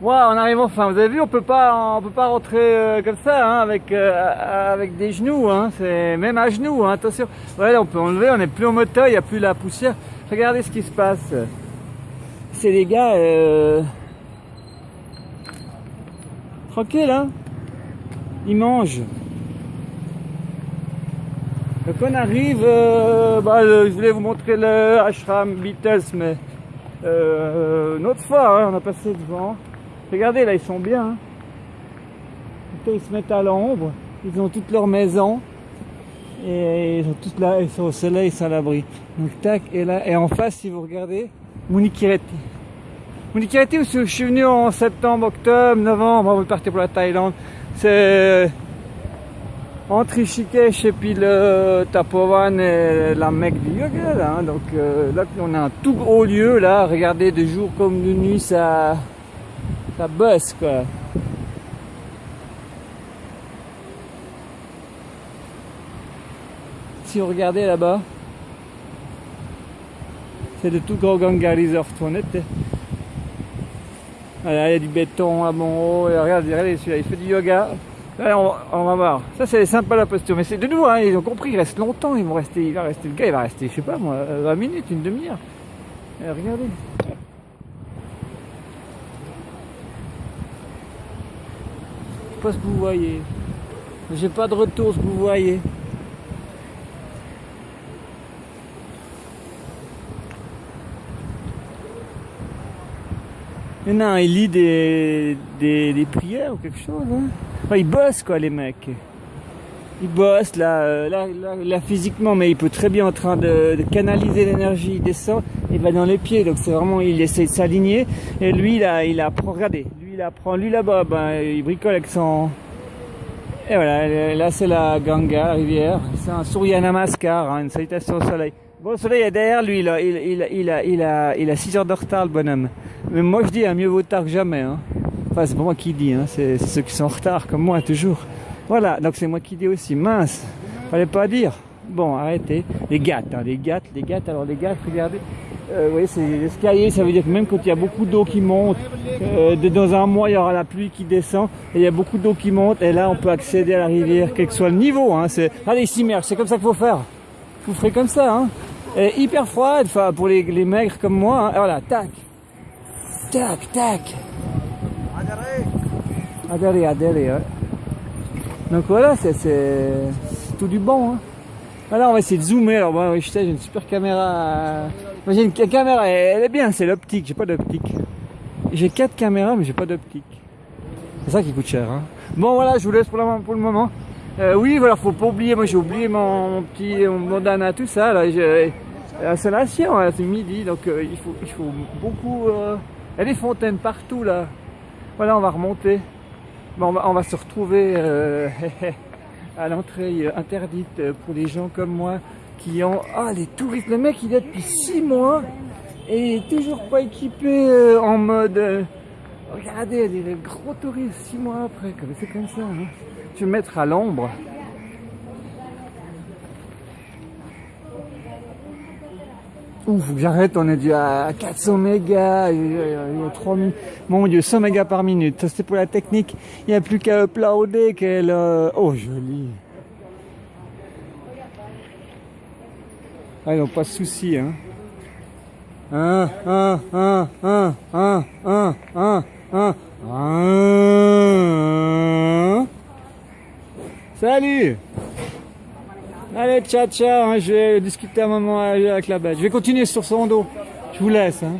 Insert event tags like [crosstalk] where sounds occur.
Ouais, on arrive enfin. Vous avez vu, on peut pas, on peut pas rentrer euh, comme ça, hein, avec euh, avec des genoux. Hein, c'est même à genoux. Hein, attention. On peut enlever. On n'est plus en moteur. Il n'y a plus la poussière. Regardez ce qui se passe. C'est les gars euh, tranquille, hein. Ils mangent. Donc on arrive. bah, je voulais vous montrer le ashram Beatles, mais une autre fois, hein, on a passé devant. Regardez, là, ils sont bien. Hein. Ils se mettent à l'ombre. Ils ont toutes leurs maisons. Et ils tous là, ils sont au soleil, ils sont à l'abri. Donc, tac, et là, et en face, si vous regardez, Munikireti. Munikireti, je suis venu en septembre, octobre, novembre, on va partir pour la Thaïlande. C'est entre Rishikesh et puis le Tapovan et la Mecque du yoga. Hein. Donc, euh, là, on a un tout gros lieu, là. Regardez, de jour comme de nuit, ça ça bosse quoi. Si vous regardez là-bas, c'est de tout gros Ganga Resort. Voilà, il y a du béton à mon haut. Regardez, regardez celui-là, il fait du yoga. on, va voir. Ça, c'est sympa la posture. Mais c'est de nouveau, hein, ils ont compris, il reste longtemps. Ils vont rester, il va rester, le gars, il va rester, je sais pas moi, 20 minutes, une demi-heure. Regardez. Pas ce que vous voyez. J'ai pas de retour ce que vous voyez. non, il lit des, des, prières ou quelque chose. Hein. ils bossent quoi les mecs. Ils bossent là, là, là, physiquement, mais il peut très bien en train de, canaliser l'énergie, il descend et va dans les pieds. Donc c'est vraiment, il essaie de s'aligner. Et lui, là, il apprend, regardez, il apprend, lui là-bas, ben, il bricole avec son... Et voilà, là c'est la Ganga, la rivière. C'est un Surya Namaskar, hein, une salutation au soleil. Bon, le soleil est derrière lui, là. Il, il, a, il, a, il a 6 heures de retard, le bonhomme. Mais moi je dis, hein, mieux vaut tard que jamais. Hein. Enfin, c'est pas moi qui dis, hein. c'est ceux qui sont en retard, comme moi, toujours. Voilà, donc c'est moi qui dis aussi. Mince, fallait pas dire. Bon, arrêtez. Les gâtes, hein, les gâtes, les gâtes. Alors les gâtes, regardez. Euh, oui, c'est l'escalier, ça veut dire que même quand il y a beaucoup d'eau qui monte, euh, dans un mois il y aura la pluie qui descend, et il y a beaucoup d'eau qui monte, et là on peut accéder à la rivière, quel que soit le niveau. Hein. Allez, s'immerge, c'est comme ça qu'il faut faire. Vous ferez comme ça. Hein. Et hyper froide, enfin pour les, les maigres comme moi. Hein. voilà, tac, tac, tac. Adhéré, adhéré. Ouais. Donc voilà, c'est, c'est, tout du bon. Hein. Alors on va essayer de zoomer. Alors je sais, j'ai une super caméra. Moi j'ai une caméra, elle est bien, c'est l'optique, j'ai pas d'optique. J'ai quatre caméras, mais j'ai pas d'optique. C'est ça qui coûte cher. Hein. Bon voilà, je vous laisse pour, pour le moment. Euh, oui, voilà, faut pas oublier, moi j'ai oublié mon, petit mon bandana, tout ça. Là, j'ai l'installation, c'est midi, donc euh, il, faut, il faut beaucoup... Euh, il y a des fontaines partout là. Voilà, on va remonter. Bon, on, va, on va se retrouver euh, [laughs] à l'entrée interdite pour les gens comme moi qui ont... Ah, les touristes, le mec il est depuis 6 mois et il est toujours pas équipé euh, en mode... Euh, regardez, les gros touristes 6 mois après, c'est comme ça. Hein. Je vais mettre à l'ombre. ouf, j'arrête, on est déjà à 400 mégas, 3000, mon dieu, 100 mégas par minute, ça c'est pour la technique, il n'y a plus qu'à uploader qu'elle... Euh, oh joli. Ah donc pas de soucis, 1, 1, 1, 1, 1, 1, 1, Salut. Allez, ciao, ciao, hein, je vais discuter un moment avec la bête. Je vais continuer sur son dos. Je vous laisse. Hein.